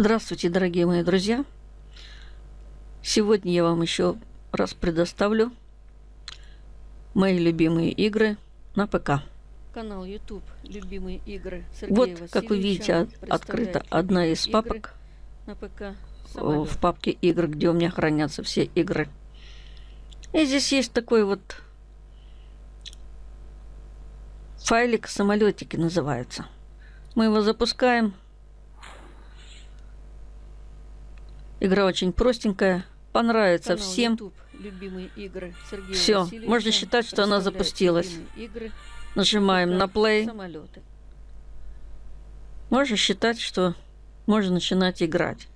Здравствуйте, дорогие мои друзья! Сегодня я вам еще раз предоставлю мои любимые игры на ПК. Канал YouTube «Любимые игры» Сергея Вот, как вы видите, открыта одна из папок на ПК в папке игр, где у меня хранятся все игры. И здесь есть такой вот файлик самолетики называется. Мы его запускаем. Игра очень простенькая. Понравится Канал всем. YouTube, любимые игры Сергея Все, можно считать, что она запустилась. игры Нажимаем на play. Самолеты. Можно считать, что можно начинать играть.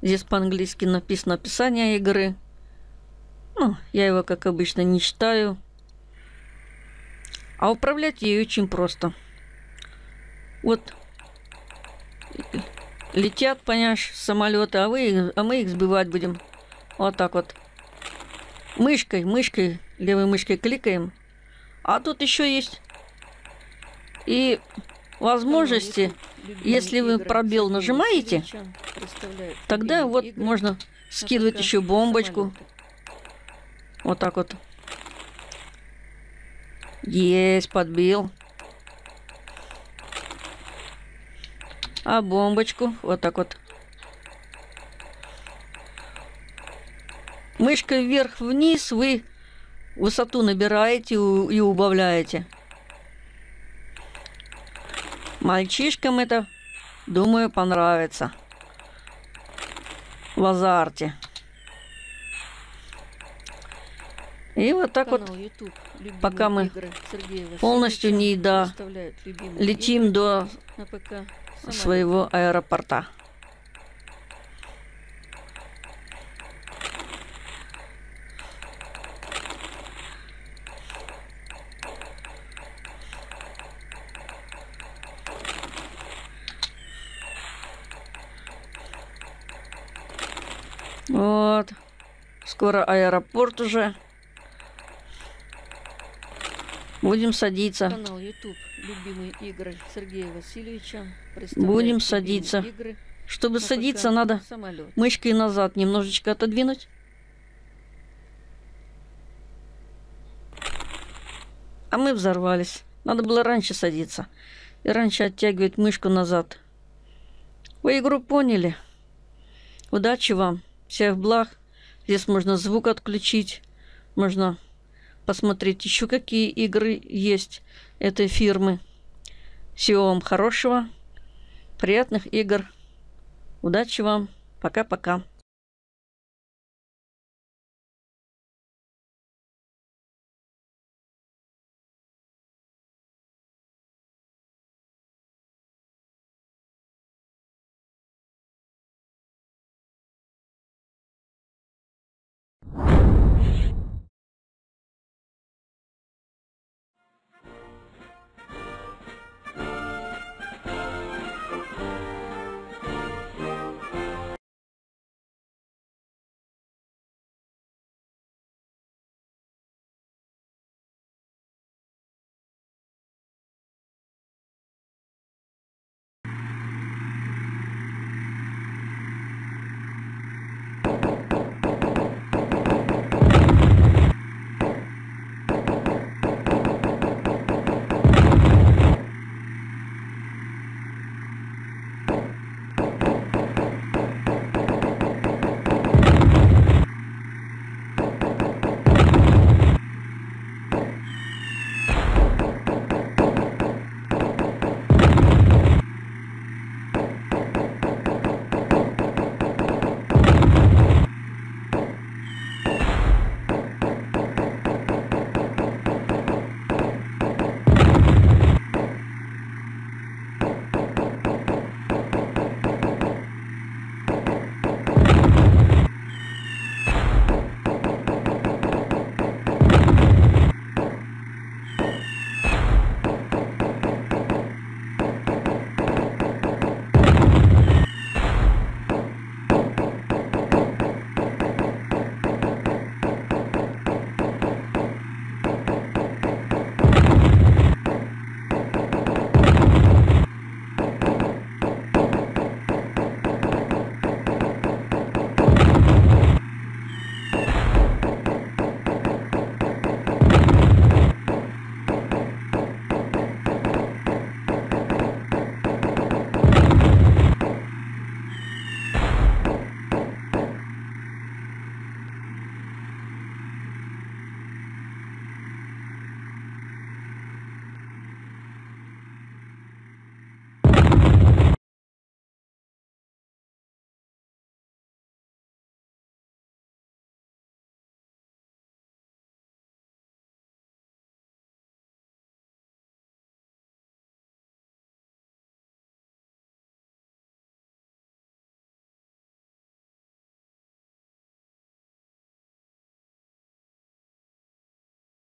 Здесь по-английски написано описание игры. Ну, я его, как обычно, не читаю. А управлять ей очень просто. Вот летят, понимаешь, самолеты, а, вы, а мы их сбивать будем. Вот так вот. Мышкой, мышкой, левой мышкой кликаем. А тут еще есть и возможности. Если вы пробел нажимаете, Тогда вот можно скидывать еще бомбочку. Вот так вот. Есть, подбил. А бомбочку вот так вот. Мышкой вверх-вниз вы высоту набираете и убавляете. Мальчишкам это, думаю, понравится. В азарте. И вот так вот Канал YouTube, любимые пока мы полностью не любимые летим до на ПК самолеты. Своего аэропорта. Вот. Скоро аэропорт уже. Будем садиться. Канал YouTube «Любимые игры» Сергея Васильевича. Будем садиться. игры Чтобы на садиться, надо самолет. мышкой назад немножечко отодвинуть. А мы взорвались. Надо было раньше садиться. И раньше оттягивать мышку назад. Вы игру поняли. Удачи вам. Всех благ. Здесь можно звук отключить. Можно посмотреть еще какие игры есть этой фирмы. Всего вам хорошего. Приятных игр. Удачи вам. Пока-пока.